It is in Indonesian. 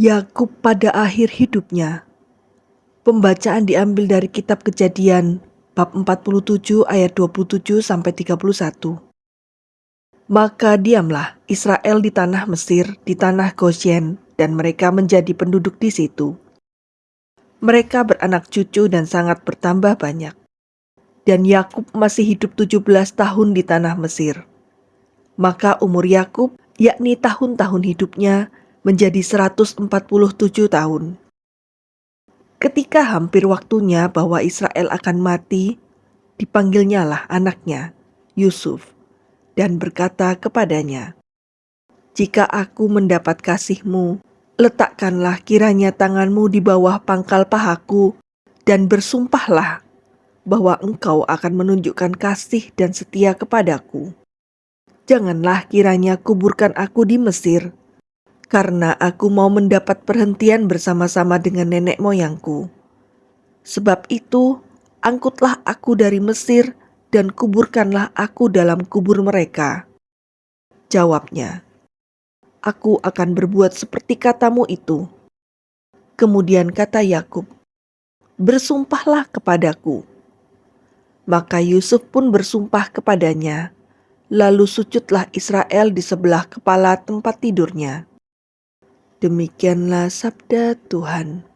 Yakub pada akhir hidupnya. Pembacaan diambil dari kitab Kejadian bab 47 ayat 27 sampai 31. Maka diamlah Israel di tanah Mesir, di tanah Goshen, dan mereka menjadi penduduk di situ. Mereka beranak cucu dan sangat bertambah banyak. Dan Yakub masih hidup 17 tahun di tanah Mesir. Maka umur Yakub, yakni tahun-tahun hidupnya, menjadi 147 tahun. Ketika hampir waktunya bahwa Israel akan mati, dipanggilnyalah anaknya, Yusuf, dan berkata kepadanya, Jika aku mendapat kasihmu, letakkanlah kiranya tanganmu di bawah pangkal pahaku, dan bersumpahlah bahwa engkau akan menunjukkan kasih dan setia kepadaku. Janganlah kiranya kuburkan aku di Mesir, karena aku mau mendapat perhentian bersama-sama dengan nenek moyangku. Sebab itu, angkutlah aku dari Mesir dan kuburkanlah aku dalam kubur mereka. Jawabnya, aku akan berbuat seperti katamu itu. Kemudian kata Yakub, bersumpahlah kepadaku. Maka Yusuf pun bersumpah kepadanya, lalu sujudlah Israel di sebelah kepala tempat tidurnya. Demikianlah sabda Tuhan.